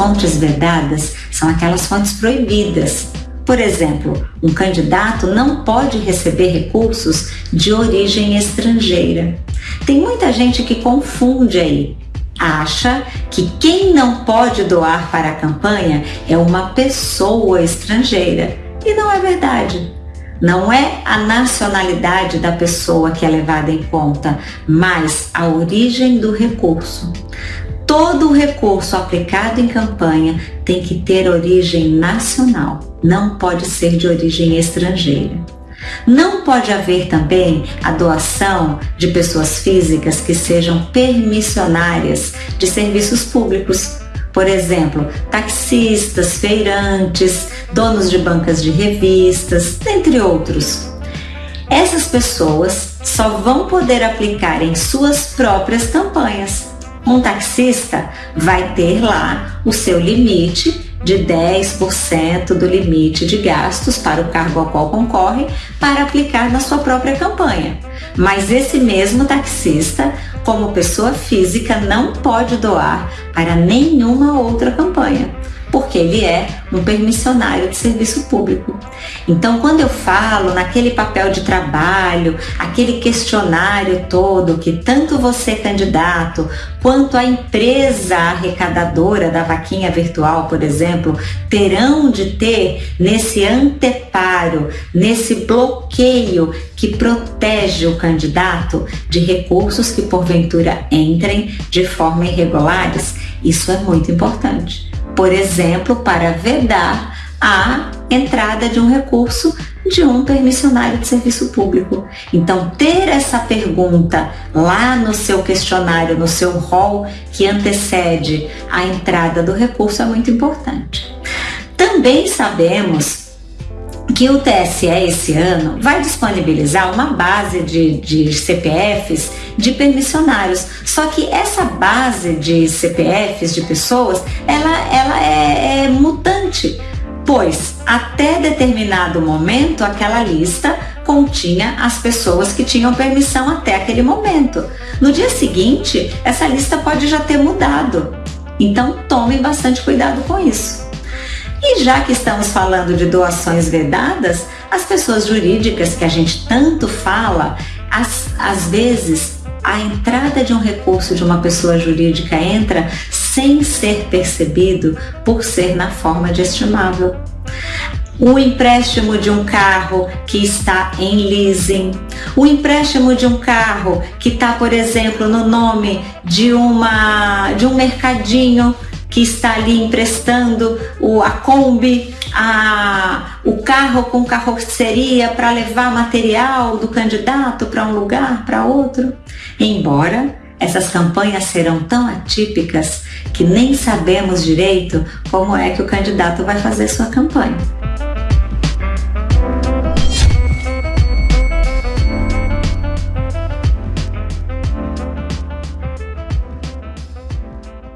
fontes vedadas são aquelas fontes proibidas. Por exemplo, um candidato não pode receber recursos de origem estrangeira. Tem muita gente que confunde aí. Acha que quem não pode doar para a campanha é uma pessoa estrangeira. E não é verdade. Não é a nacionalidade da pessoa que é levada em conta, mas a origem do recurso. Todo recurso aplicado em campanha tem que ter origem nacional, não pode ser de origem estrangeira. Não pode haver também a doação de pessoas físicas que sejam permissionárias de serviços públicos, por exemplo, taxistas, feirantes, donos de bancas de revistas, entre outros. Essas pessoas só vão poder aplicar em suas próprias campanhas. Um taxista vai ter lá o seu limite de 10% do limite de gastos para o cargo ao qual concorre para aplicar na sua própria campanha. Mas esse mesmo taxista, como pessoa física, não pode doar para nenhuma outra campanha ele é um permissionário de serviço público. Então, quando eu falo naquele papel de trabalho, aquele questionário todo que tanto você, candidato, quanto a empresa arrecadadora da vaquinha virtual, por exemplo, terão de ter nesse anteparo, nesse bloqueio que protege o candidato de recursos que porventura entrem de forma irregulares, isso é muito importante por exemplo, para vedar a entrada de um recurso de um permissionário de serviço público. Então, ter essa pergunta lá no seu questionário, no seu rol que antecede a entrada do recurso é muito importante. Também sabemos que o TSE esse ano vai disponibilizar uma base de, de CPFs de permissionários. Só que essa base de CPFs de pessoas, ela, ela é, é mutante, pois até determinado momento aquela lista continha as pessoas que tinham permissão até aquele momento. No dia seguinte, essa lista pode já ter mudado. Então tomem bastante cuidado com isso. E já que estamos falando de doações vedadas, as pessoas jurídicas que a gente tanto fala, às, às vezes a entrada de um recurso de uma pessoa jurídica entra sem ser percebido por ser na forma de estimável. O empréstimo de um carro que está em leasing, o empréstimo de um carro que está, por exemplo, no nome de, uma, de um mercadinho que está ali emprestando o, a Kombi, a, o carro com carroceria para levar material do candidato para um lugar, para outro. Embora essas campanhas serão tão atípicas que nem sabemos direito como é que o candidato vai fazer sua campanha.